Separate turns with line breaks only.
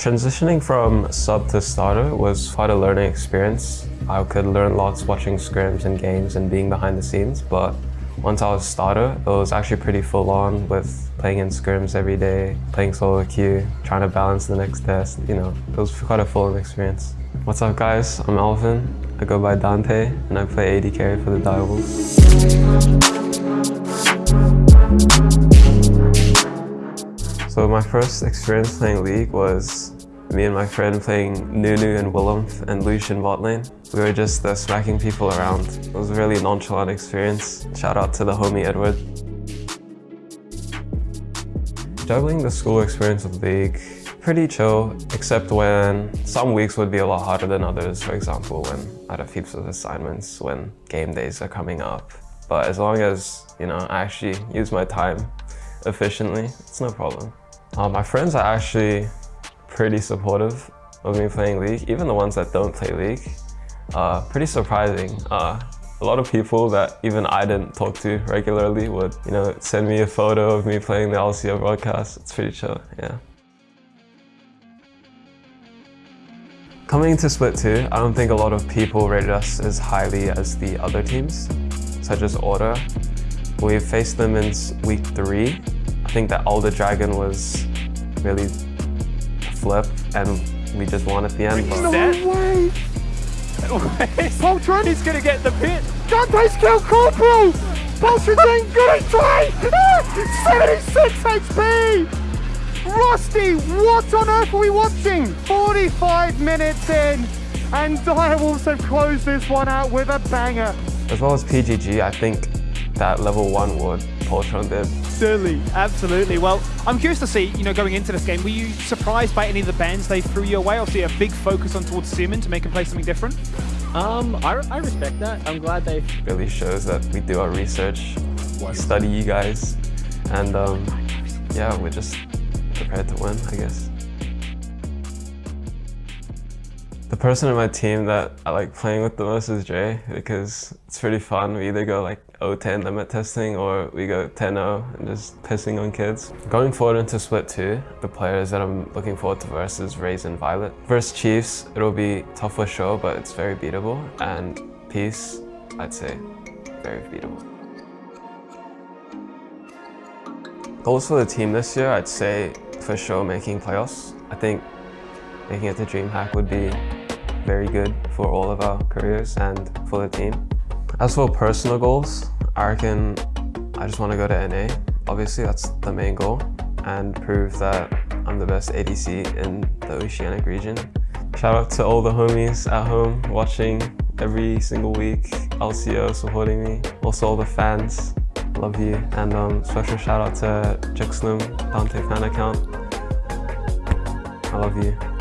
Transitioning from sub to starter was quite a learning experience. I could learn lots watching scrims and games and being behind the scenes, but once I was starter, it was actually pretty full on with playing in scrims every day, playing solo queue, trying to balance the next test, you know, it was quite a full on experience. What's up guys, I'm Alvin. I go by Dante and I play AD carry for the Direwolves. So my first experience playing League was me and my friend playing Nunu and Willump and Lucian bot lane. We were just uh, smacking people around. It was a really nonchalant experience. Shout out to the homie Edward. Juggling the school experience with League, pretty chill, except when some weeks would be a lot harder than others. For example, when I have heaps of assignments, when game days are coming up. But as long as, you know, I actually use my time efficiently, it's no problem. Uh, my friends are actually pretty supportive of me playing League, even the ones that don't play League. Uh, pretty surprising. Uh, a lot of people that even I didn't talk to regularly would, you know, send me a photo of me playing the LCO broadcast. It's pretty chill, yeah. Coming into Split 2, I don't think a lot of people rated us as highly as the other teams, such as Order. We faced them in week 3. I think that Elder Dragon was really flip and we just won at the end.
No way! Poltron!
He's gonna get the pit!
Dante's killed Corporal! Poltron's ain't good try! 76 HP! Rusty, what on earth are we watching? 45 minutes in, and Direwolves have closed this one out with a banger.
As well as PGG, I think that level one would Poltron did.
Certainly, absolutely. Well, I'm curious to see, you know, going into this game, were you surprised by any of the bans they threw your way? Obviously, a big focus on towards Simon to make him play something different.
Um, I, I respect that. I'm glad they
really shows that we do our research, we study you guys, and um, yeah, we're just prepared to win, I guess. The person in my team that I like playing with the most is Jay because it's pretty fun. We either go like 0-10 limit testing or we go 10-0 and just pissing on kids. Going forward into Split 2, the players that I'm looking forward to versus Raze and Violet. Versus Chiefs, it'll be tough for sure, but it's very beatable. And Peace, I'd say very beatable. Goals for the team this year, I'd say for sure making playoffs. I think making it to DreamHack would be very good for all of our careers and for the team. As for personal goals, I reckon I just want to go to NA. Obviously, that's the main goal and prove that I'm the best ADC in the Oceanic region. Shout out to all the homies at home watching every single week, LCO supporting me, also all the fans, love you. And um, special shout out to Jixlum, Dante fan account. I love you.